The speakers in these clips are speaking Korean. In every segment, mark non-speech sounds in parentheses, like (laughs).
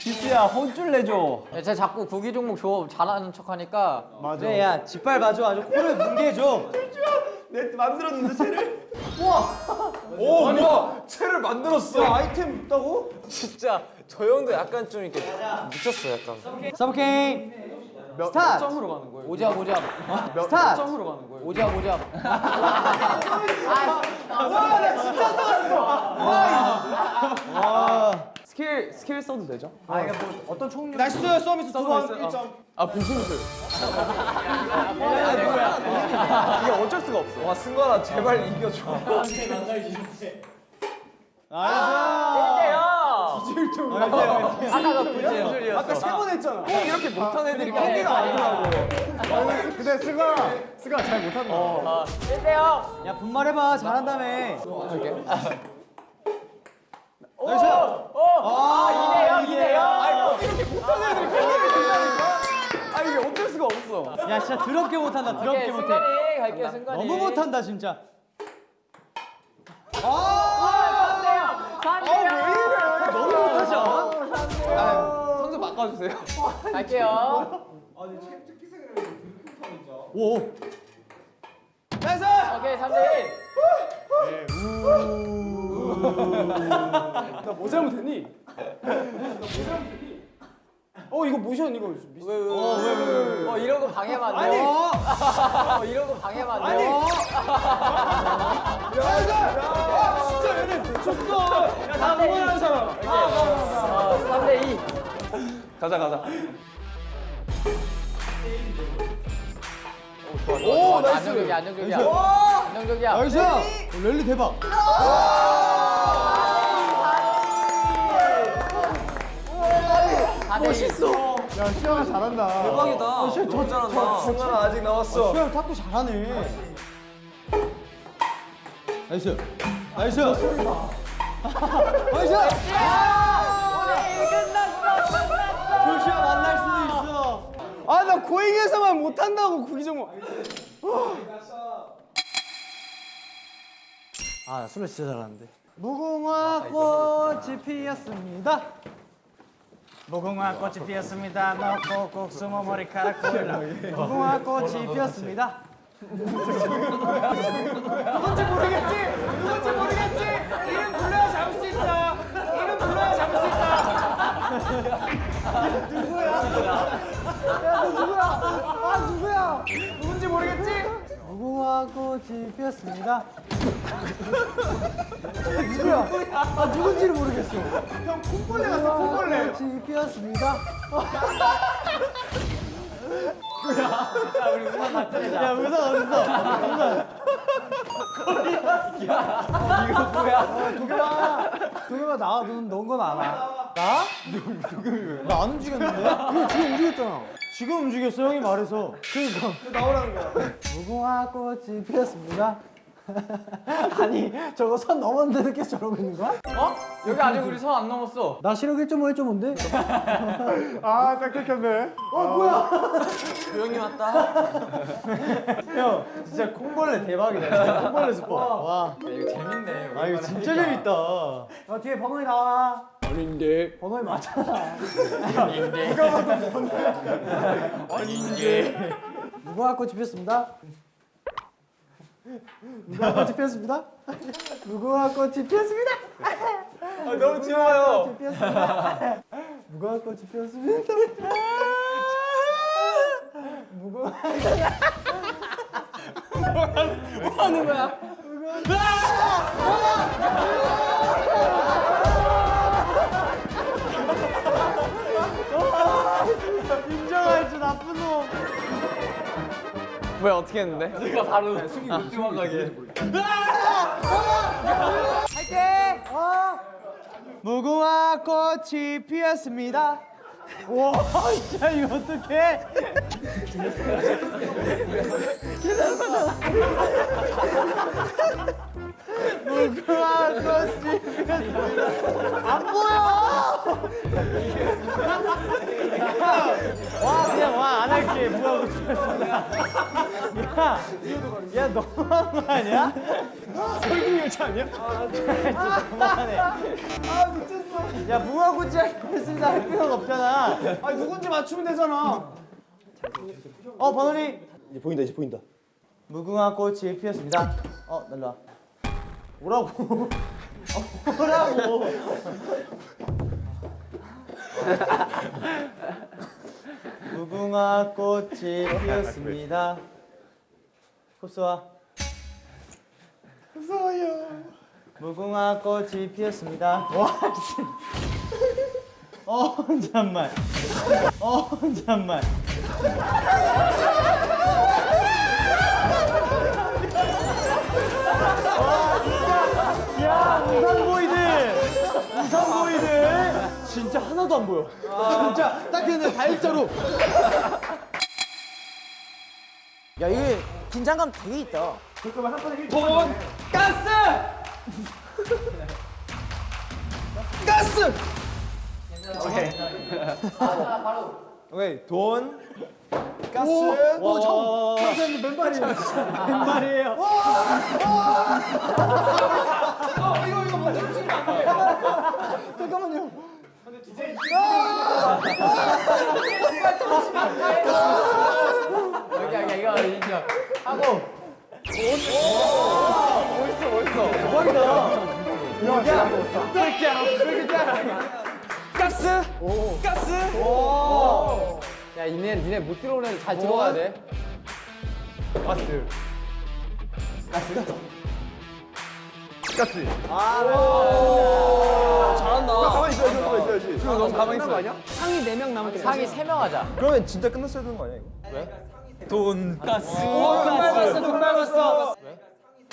기수야 혼쭐 내줘. 야, 쟤 자꾸 구기 종목 줘 잘하는 척하니까. 맞아. 그래 야 짓밟아줘. 아주 코를 뭉개 줘. 내 만들었는데 채를. 오 뭐야? 채를 만들었어. 아이템 있다고? 진짜 저 형도 약간 좀 이렇게 미쳤어 약간. 서브킹 스타트. 점으로 가는 거예요? 오잡 오잡 스타트. 점으로 가는 거예요? 오잡 오잡 (laughs) 스킬 스킬 써도 되죠? 아 이게 뭐 어떤 총류? 나이스 서비스 두번 1점. 아 분신술 이게 어쩔 수가 없어. 와 승관아 제발 이겨줘. 아까가 불제요. 아까 세 번 했잖아. 꼭 이렇게 못한 애들이 경기가 아니더라고. 근데 승아 승아 잘 못한다. 1대 0 야 분말해봐. 잘한다며. nice. 아 2대0 2대0 이렇게 못한 애들이 경기를 된다니까 아 이게 어쩔 수가 없어 야 진짜 더럽게 못한다 더럽게 오케이 못해. 승관이 갈게요 승관이 너무 못한다 진짜. 아 3대0 너무 못하지 않아? 선수 바꿔주세요 갈게요 오. nice. 오케이 3대 1 나뭐 잘못했니? 나뭐 잘못했니? 어 이거 모션 이거 미스. (laughs) 어 이런 거 방해만 안 돼. 어 이런 거 방해만 안 돼. nice. 아 진짜 얘네 미쳤어. 야나 응원하는 사람. 어 3대 2. 가자 가자 오 nice. 안정적이야 안정적이야. 안정적이야. nice. 랠리 대박. 멋있어. 야 시아가 잘한다. 대박이다 너무 잘한다 승관아 아직 남았어 수영 탁구 잘하네. nice. nice. nice. 조시아 만날 수도 있어. 아 나 고잉에서만 못한다고 구기 종목. 아, 나 술을 진짜 잘하는데. 무궁화 꽃이 피었습니다. 무궁화 꽃이 피었습니다. 너 꼭꼭 숨어 머리카락 보일라. 무궁화 꽃이 피었습니다. 누군지 모르겠지. 누군지 모르겠지. 이름 불러야 잡을 수 있다. 이름 불러야 잡을 수 있다. 아, 누구야? 누군지 모르겠지. 무궁화 꽃이 피었습니다. 아, 누군지를 모르겠어. 형 콩벌레 같아 콩벌레. 꽃이 피었습니다. 야, 우선 어딨어? 이거 뭐야? 도겸아, 도겸아 나 눈, 넌건 알아. 나? 나안 움직였는데? 이거 지금 움직였잖아. 지금 움직였어, 형이 말해서. 그니까. 나오라는 거야. 무궁화 꽃이 피었습니다. 아니, 저거 선 넘었는데 계속 저러고 있는 거야? 어? 여기 아직 우리 선 안 넘었어. 나 시력 1.5, 1.5인데? 아딱 끊겼네. 조용히 왔다 형, 진짜 콩벌레 대박이다. 진짜 콩벌레 스포. 와. 이거 재밌네. 아 이거 진짜 재밌다. 어 뒤에 번호이 나와. 아닌데. 번호이 맞잖아. 아닌데. 무궁화 꽃이 피었습니다. 무궁화 꽃이 피었습니다. 무궁화 꽃이 피었습니다. 아 너무 귀여워요 꽃이 피었습니다. 무궁화 꽃이 피었습니다. 무궁화 뭐 하는 거야? 인정할 줄 나쁜 놈. 왜 어떻게 했는데? 내가 바로 숨이 못 들어가게. 어? 무궁화 꽃이 피었습니다. 와, 진짜 이거 어떡해? 무궁화 꽃이 피었습니다. 안 보여! 와, 그냥 와, 안 할게. 무궁화 꽃이 피었습니다. 야, 야, 너무한 거 아니야? 설국 열차 아니야? 너무하네. 아 미쳤어. 야 무궁화꽃이 했습니다 할 필요가 없잖아 아니 누군지 맞추면 되잖아. 어 번호리 이제 보인다 이제 보인다. 무궁화 꽃이 피었습니다 어 날라 오라고 어, 오라고 (laughs) 무궁화 꽃이 피었습니다 흡수와 무서워요. 무궁화 꽃이 피었습니다. 와 씨. 어 잠만 어 잠만 야 우산 보이들. 우산 보이들. 진짜 하나도 안 보여. 진짜 딱 근데 다일자로. 야 이게 긴장감 되게 있다 돈 가스. 가스. 오케이 돈 가스. 오, 참 맨발이에요 맨발이에요 어 이거 이거 먼저 찍으면 안 돼. 잠깐만요 여기 여기 이거 인정. 하고 가스. 가스. 야 니네 니네 못 들어오는 애들 잘 들어가야 돼. 가스. 가스. 잘한다. 가만히 있어야지 가만히 있어야지. 지금 너무 가만히 있어. 아니야? 상이 4명 남을 때. 상이 세명 하자. 그러면 진짜 끝났어야 되는 거 아니야 이거? 돈 가스. 오, 금발 봤어, 금발 봤어.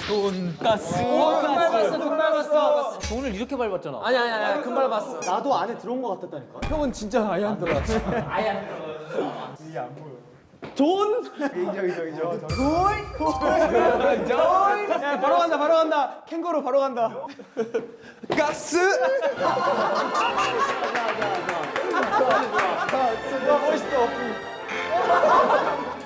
돈 가스. 오, 금발 봤어, 금발 봤어. 돈을 이렇게 밟았잖아. 아니 아니 아니, 금발 봤어. 나도 안에 들어온 것 같았다니까 형은 진짜 아예 안 들어갔어. 인정 인정 인정. 야, 바로 간다, 바로 간다. 캥거루 바로 간다. 가스. (laughs)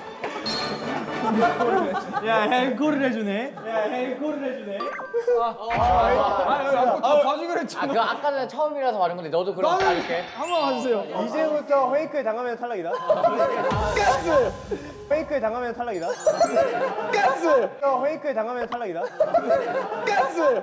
야 앵콜을 해주네 야 앵콜을 해주네 아, 아, 봐주기로 아 했잖아. 그거 아까 전에 처음이라서 말한 건데 너도 그럼 따를게. 한번 봐주세요. 이제부터 페이크에 당하면 탈락이다. 가스. 페이크에 당하면 탈락이다. 가스. 페이크에 당하면 탈락이다. 가스.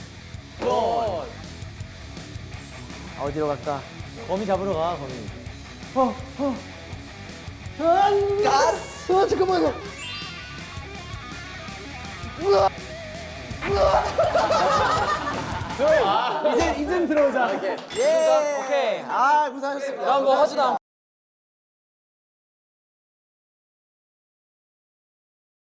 어디로 갈까? 거미 잡으러 가 거미. 이제 이젠 들어오자. 예. 오케이. 아 고생하셨습니다. 다음 거 하지다.